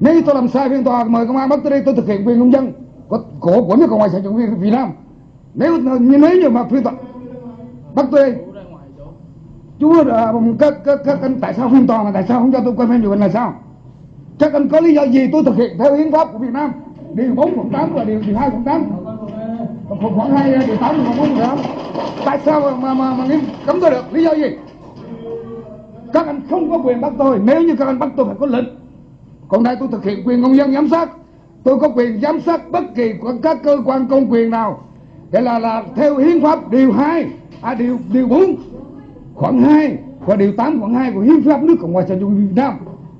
nếu tôi làm sai phiên tòa mời công an bắt tôi đây tôi thực hiện quyền công dân của của, của nước cộng hòa xã hội chủ nghĩa việt nam. Nếu như nếu như mà phiên tòa bắt tôi đây chú các, các, các anh tại sao phiên tòa mà tại sao không cho tôi quay phim chụp hình là sao? Các anh có lý do gì tôi thực hiện theo hiến pháp của việt nam? Điều 4 khoảng 8 và điều, điều 2 khoảng 8 khoảng 2 điều 8 khoảng 4 khoảng 8 tại sao mà mà, mà, mà cấm tôi được? Lý do gì? Các anh không có quyền bắt tôi. Nếu như các anh bắt tôi phải có lệnh còn đây tôi thực hiện quyền công dân giám sát. Tôi có quyền giám sát bất kỳ của các cơ quan công quyền nào. Để là là theo hiến pháp điều 2 à điều điều 4 khoảng 2 và điều 8 khoảng 2 của hiến pháp nước cộng hòa xã hội Việt Nam.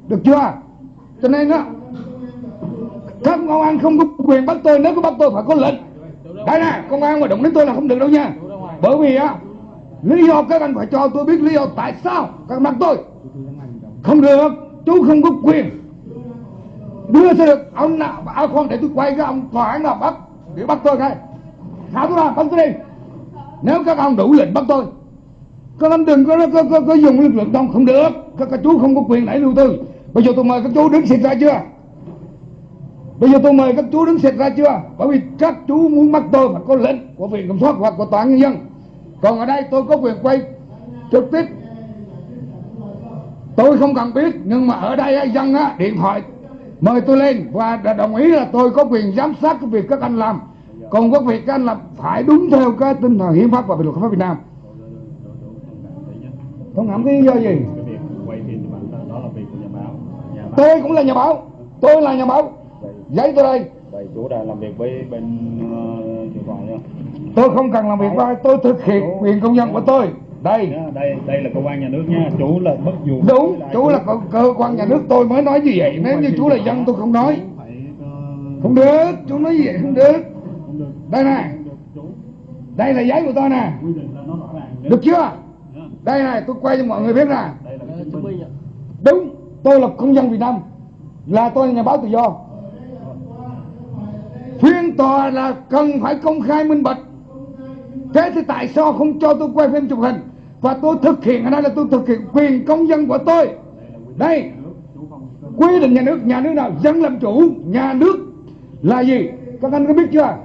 Được chưa? Cho nên đó các công an không có quyền bắt tôi, nếu có bắt tôi phải có lệnh. Đây nè, công an mà động đến tôi là không được đâu nha. Bởi vì á, lý do các anh phải cho tôi biết lý do tại sao các bắt tôi. Không được, chú không có quyền đưa sẽ được ông nào áo khoan để tôi quay cái ông tòa án nào bắt để bắt tôi ngay. Thả tôi ra bắt tôi đi. Nếu các ông đủ lệnh bắt tôi các ông đừng có, có, có, có dùng lực lượng đông không được. Các, các chú không có quyền đẩy lưu tôi. Bây giờ tôi mời các chú đứng xịt ra chưa? Bây giờ tôi mời các chú đứng xịt ra chưa? Bởi vì các chú muốn bắt tôi phải có lệnh của viện kiểm soát hoặc của tòa án nhân dân. Còn ở đây tôi có quyền quay trực tiếp. Tôi không cần biết nhưng mà ở đây dân á, điện thoại mời tôi lên. Và đã đồng ý là tôi có quyền giám sát cái việc các anh làm. Còn có việc các anh làm phải đúng theo cái tinh thần hiến pháp và luật pháp Việt Nam. Không hẳn lý do gì? Cái tôi cũng là nhà báo. Tôi là nhà báo. Giấy tôi đây. Vậy chú đã làm việc với bên uh, tôi không cần làm việc với tôi thực hiện quyền công dân của tôi đây. Đây đây là cơ quan nhà nước nha. Chú là bất dù đúng chú là cơ, cơ quan nhà nước. Tôi mới nói như vậy. Nếu như chú là dân tôi không nói. Phải ờ, không được chú nói như vậy không được. không được. Đây nè. Không đây là giấy của tôi nè. Là được chưa? Nhá, đây này tôi quay cho mọi người biết nè. Là minh. đúng tôi là công dân Việt Nam. Là tôi là nhà báo tự do. Phiên tòa là cần phải công khai minh bạch thế thì tại sao không cho tôi quay phim chụp hình? Và tôi thực hiện, ở đây là tôi thực hiện quyền công dân của tôi. Đây, quy định nhà nước nhà nước nào dân làm chủ, nhà nước là gì? Các anh có biết chưa?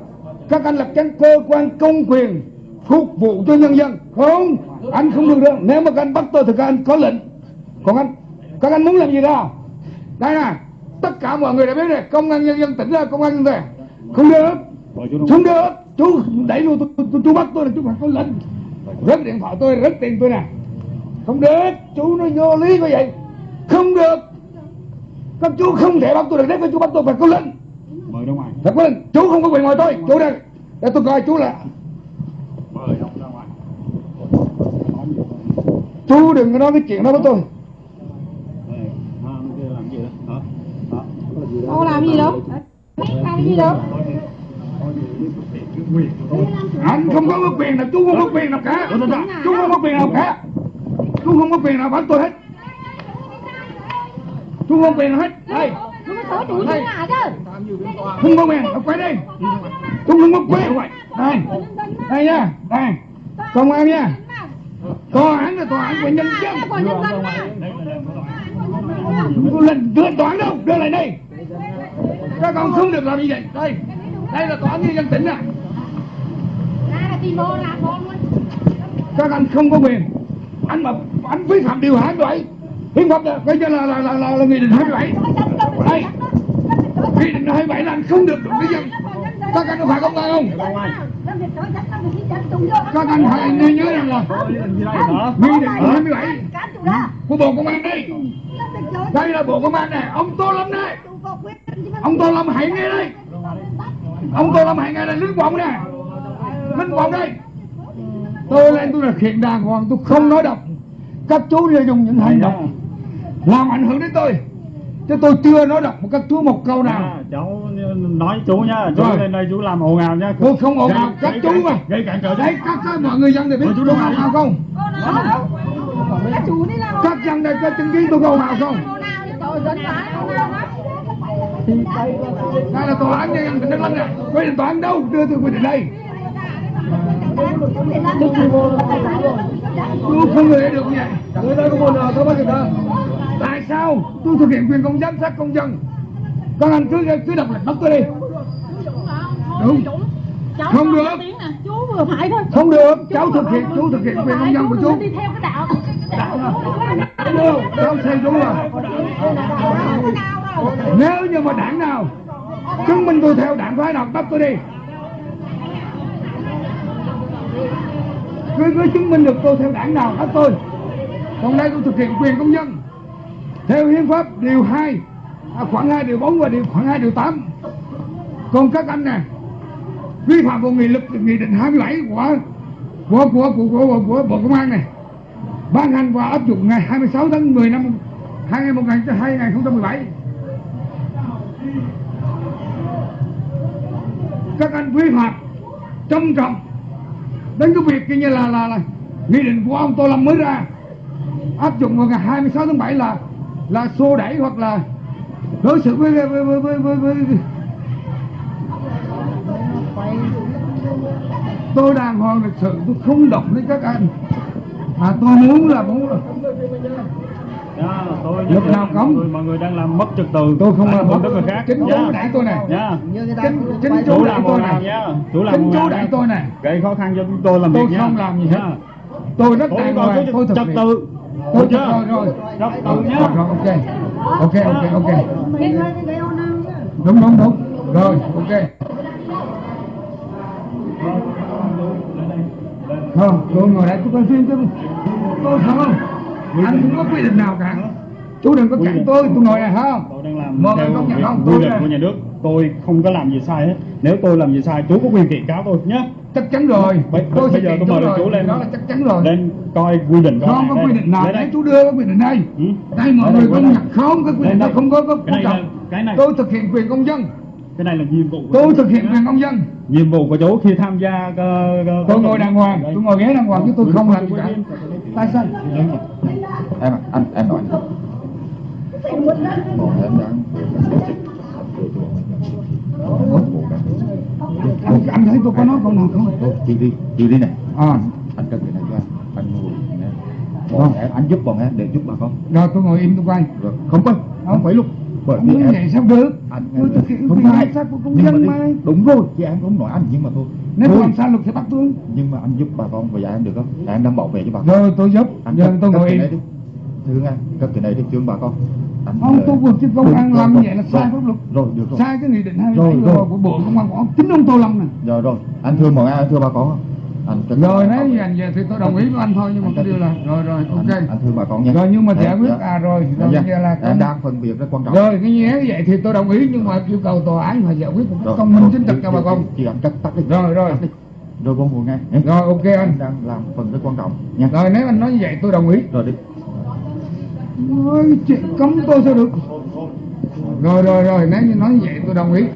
Các anh là cái cơ quan công quyền phục vụ cho nhân dân. Không, anh không được đâu. Nếu mà các anh bắt tôi thì các anh có lệnh. Còn anh, các anh muốn làm gì đó? Đây nè, tất cả mọi người đã biết rồi. Công an nhân dân tỉnh ra, công an nhân dân không được. Không được chú đẩy luôn tôi, tôi, tôi, chú bắt tôi là chú phải có lệnh rớt điện thoại tôi rớt tiền tôi nè. Không được chú nó vô lý như vậy. Không được. Các chú không thể bắt tôi được nếu các chú bắt tôi phải có lệnh mời ra ngoài. Phải có lệnh chú không có quyền mời tôi. Chú đây. Để tôi coi chú là mời ông ra ngoài. Chú đừng có nói cái chuyện đó với tôi. Đây, kia làm gì đó? Hả? Hả? Cô làm gì đâu? Làm gì đâu? Anh không có quyền nào chú không có quyền nào cả. Chú không có quyền nào cả. Chú không có quyền nào bắt tôi hết. Chú không có quyền nào hết. Đây. Chứ? không có quyền quay đây chú không có quyền. Đây. Đây nha. Đây. Công an nha. Tòa án là tòa án của nhân dân. Đây đây lên đưa tòa án đâu. Đưa lại đây. Các con không được làm như vậy. Đây đây là tòa án nhân dân tỉnh nè luôn. các anh không có quyền anh mà anh vi phạm điều 27 hiến pháp là coi như là là là, là, là nghị định 27 đây nghị định 27 là anh không được đụng cái dân các anh có phải công an không các anh phải nhớ nhớ rằng là nghị định 27 của bộ công an đây đây là bộ công an này ông tô lâm này ông tô lâm hãy nghe đây ông tô lâm hãy nghe đây lính quọng nè. Lính quọng đây. Tôi lên tôi là hiện đàng hoàng tôi không nói độc các chú đều dùng những hành động làm ảnh hưởng đến tôi. Chứ tôi chưa nói độc một các chú một câu nào. À, cháu nói chú nhá chú Rồi. lên đây chú làm ồn ào nhá. Tôi không ồn ào Gây- các chú mà. gây cản trở đấy các, các mọi người dân thì biết chú tôi đâu ồn ào không? Các chú đi làm các dân đây có chứng kiến tôi ồn ào không đây là tòa án nhân dân tỉnh Đắk Lắk nè. Quy định tòa án đâu? Đưa tôi quy định đây. Tôi không thể được như vậy. Tại sao? Tôi thực hiện quyền công giám sát công dân. Các anh cứ cứ đọc lệnh bắt tôi đi. Đúng. Cháu Không được. chú vừa phải thôi. không được. Cháu thực hiện chú thực hiện quyền công dân của chú. Đi theo cái đạo. Đạo được, cháu xây chú rồi nếu như mà đảng nào chứng minh tôi theo đảng phái nào bắt tôi đi. Cứ cứ chứng minh được tôi theo đảng nào bắt tôi. Còn đây tôi thực hiện quyền công dân. Theo hiến pháp điều 2 à, khoảng 2 điều 4 và điều khoảng 2 điều 8 còn các anh nè vi phạm vào nghị lực nghị định 27 của của của của, của, của, của bộ công an này ban hành và áp dụng ngày 26 tháng 10 năm 2017 các anh vi phạm trầm trọng đến cái việc kia như là là là nghị định của ông Tô Lâm mới ra. Áp dụng vào ngày 26 tháng 7 là là xô đẩy hoặc là đối xử với với với với, với, với, tôi đàng hoàng lịch sự tôi không động đến các anh. Mà tôi muốn là muốn là Dạ, tôi Lúc nào người mọi người đang làm mất trật tự. Tôi không làm mất người khác. chính chú Dạ. đẩy tôi này. Dạ. chính chính chú chú làm tôi này. Nha chú làm chính chú nha. tôi này. Gây khó khăn cho chúng tôi làm tôi việc nha. không làm gì hết. Dạ. tôi rất tôi đàng hoàng tôi thực trật tự. Tôi Được rồi chưa? rồi. Trật tự nhá ok. Ok ok ok. Đúng đúng đúng. Rồi ok. Không tôi ngồi đây. Tôi coi phim chứ tôi không anh không có quy định nào cả. Chú đừng có cản tôi tôi ngồi này không? Tôi đang làm người theo nhận không quy định của nhà nước. Tôi không có làm gì sai hết. Nếu tôi làm gì sai chú có quyền kiện cáo tôi nhé. Chắc chắn rồi. Bây- tôi bây giờ tôi mời chú lên đó là chắc chắn rồi. lên coi quy định không có quy định nào. Đấy chú đưa cái quy định này. Ừ. đây mọi người công nhận không? Cái quy định đây. không có có này quan trọng. cái này. tôi thực hiện quyền công dân cái này là nhiệm vụ của tôi thực hiện quyền công dân. Nhiệm vụ của chú khi tham gia uh, tôi ngồi đàng hoàng tôi ngồi ghế đàng hoàng chứ tôi không làm gì cả. tại sao? Em anh em nói anh, thấy tôi có nói câu nào không? Chị đi chị đi này. À. Anh cần cái này cho anh. Anh ngồi nè Vâng. anh giúp bọn em để giúp bà con. Rồi tôi ngồi im tôi quay. Không phải không phải lúc bởi vì em sao được anh tôi thực hiện không quyền sát của công dân đi- mà. đúng rồi chị em không nói anh nhưng mà thôi. Nếu tôi làm sao luật sẽ bắt tôi. Nhưng mà anh giúp bà con và dạ em được không? Em đang bảo vệ cho bà con. Rồi tôi giúp. Anh giờ tôi ngồi đi. Thương anh cất cái này đi thương bà con. Anh không tôi vượt trên công an làm vậy là sai pháp luật. rồi được rồi. Sai cái nghị định hai mươi của bộ công an của chính ông tô lâm này rồi rồi. Anh thương bọn em anh thương bà con không anh rồi nếu như anh về thì tôi đồng ý với anh thôi nhưng mà cái điều là rồi rồi ok. anh thương bà con nha. Rồi nhưng mà Dạ, giải quyết dạ. à rồi Dạ, rồi dạ. là em đang phân biệt rất quan trọng. Rồi cái như vậy thì tôi đồng ý nhưng mà yêu cầu tòa án phải giải quyết một cách công minh chính trực chị- cho bà chị- con. chị anh cắt tắt đi. Rồi, rồi. Rồi con ngồi nghe rồi ok anh. Đang làm phần rất quan trọng. Nha rồi nếu anh nói như vậy tôi đồng ý. Rồi đi. Ôi, chuyện cấm tôi sao được? Rồi rồi rồi nếu như nói như vậy tôi đồng ý